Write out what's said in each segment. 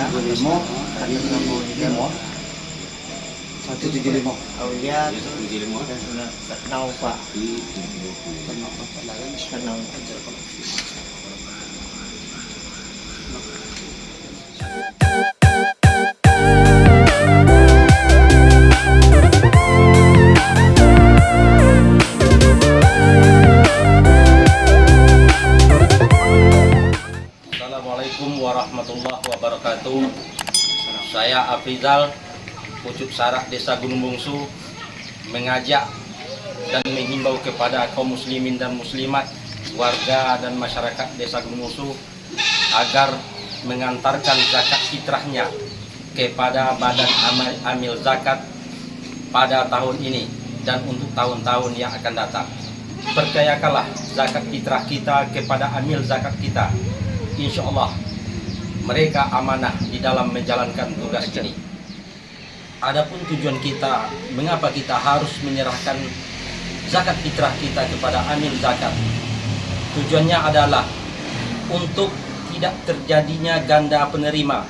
tiga lima satu enam lima. Satu tujuh lima. Aulia. Dan Naufa dan Naufa Saya Afrizal, pucuk sarak Desa Gunung Bungsu, mengajak dan menghimbau kepada kaum muslimin dan muslimat, warga dan masyarakat Desa Gunung Bungsu agar mengantarkan zakat fitrahnya kepada badan amal amil zakat pada tahun ini dan untuk tahun-tahun yang akan datang. Percayakanlah zakat fitrah kita kepada amil zakat kita insya Allah mereka amanah di dalam menjalankan tugas ini. Adapun tujuan kita, mengapa kita harus menyerahkan zakat fitrah kita kepada amil zakat? Tujuannya adalah untuk tidak terjadinya ganda penerima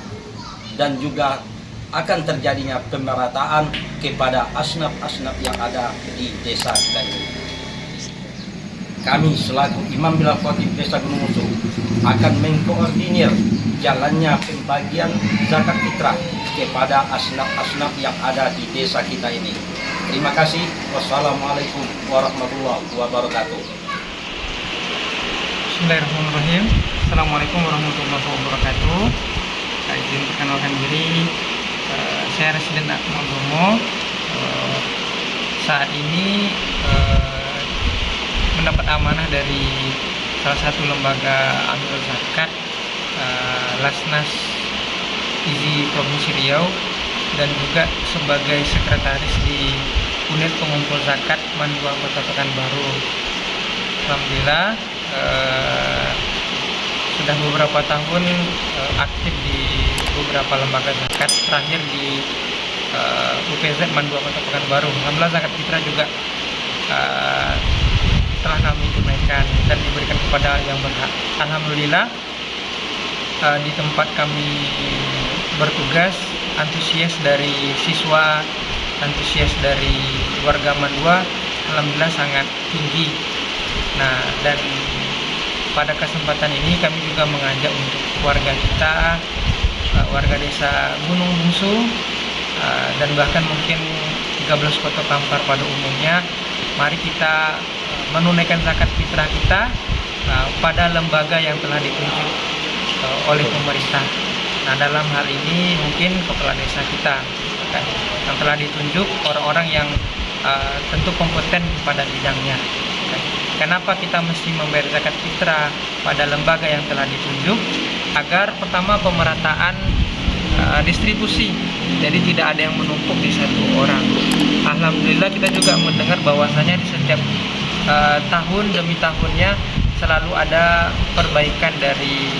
dan juga akan terjadinya pemerataan kepada asnaf-asnaf yang ada di desa kita ini kami selaku Imam Bilal Khatib Desa Gunung Musuh akan mengkoordinir jalannya pembagian zakat fitrah kepada asnaf-asnaf yang ada di desa kita ini. Terima kasih. Wassalamualaikum warahmatullahi wabarakatuh. Bismillahirrahmanirrahim. Assalamualaikum warahmatullahi wabarakatuh. Saya izin perkenalkan diri. Uh, saya Residen Akmal Bromo. Uh, saat ini uh, mendapat amanah dari salah satu lembaga amil zakat uh, Lasnas Izi Provinsi Riau dan juga sebagai sekretaris di unit pengumpul zakat Mandua Kota Pekanbaru. Alhamdulillah uh, sudah beberapa tahun uh, aktif di beberapa lembaga zakat terakhir di uh, UPZ Mandua Kota Pekanbaru. Alhamdulillah zakat fitrah juga uh, telah kami tunaikan dan diberikan kepada yang berhak. Alhamdulillah uh, di tempat kami bertugas antusias dari siswa, antusias dari warga Mandua, alhamdulillah sangat tinggi. Nah dan pada kesempatan ini kami juga mengajak untuk warga kita, uh, warga desa Gunung Bungsu uh, dan bahkan mungkin 13 kota Kampar pada umumnya, mari kita menunaikan zakat fitrah kita uh, pada lembaga yang telah ditunjuk uh, oleh pemerintah. Nah, dalam hal ini mungkin kepala desa kita kan, yang telah ditunjuk orang-orang yang uh, tentu kompeten pada bidangnya. Kan. Kenapa kita mesti membayar zakat fitrah pada lembaga yang telah ditunjuk? Agar pertama pemerataan uh, distribusi, jadi tidak ada yang menumpuk di satu orang. Alhamdulillah kita juga mendengar bahwasanya di setiap uh, tahun demi tahunnya selalu ada perbaikan dari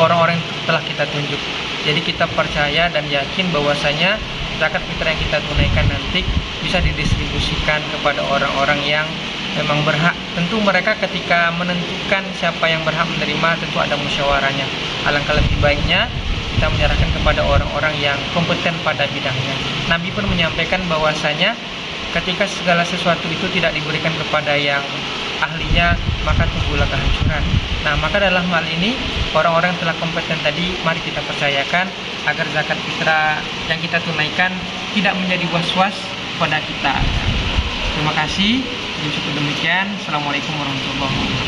orang-orang uh, yang telah kita tunjuk. Jadi kita percaya dan yakin bahwasanya zakat fitrah yang kita tunaikan nanti bisa didistribusikan kepada orang-orang yang memang berhak. Tentu mereka ketika menentukan siapa yang berhak menerima tentu ada musyawarahnya. Alangkah lebih baiknya kita menyerahkan kepada orang-orang yang kompeten pada bidangnya. Nabi pun menyampaikan bahwasanya ketika segala sesuatu itu tidak diberikan kepada yang ahlinya maka tunggulah kehancuran. Nah maka dalam hal ini orang-orang yang telah kompeten tadi mari kita percayakan agar zakat fitrah yang kita tunaikan tidak menjadi was-was pada kita. Terima kasih. Cukup demikian Assalamualaikum warahmatullahi wabarakatuh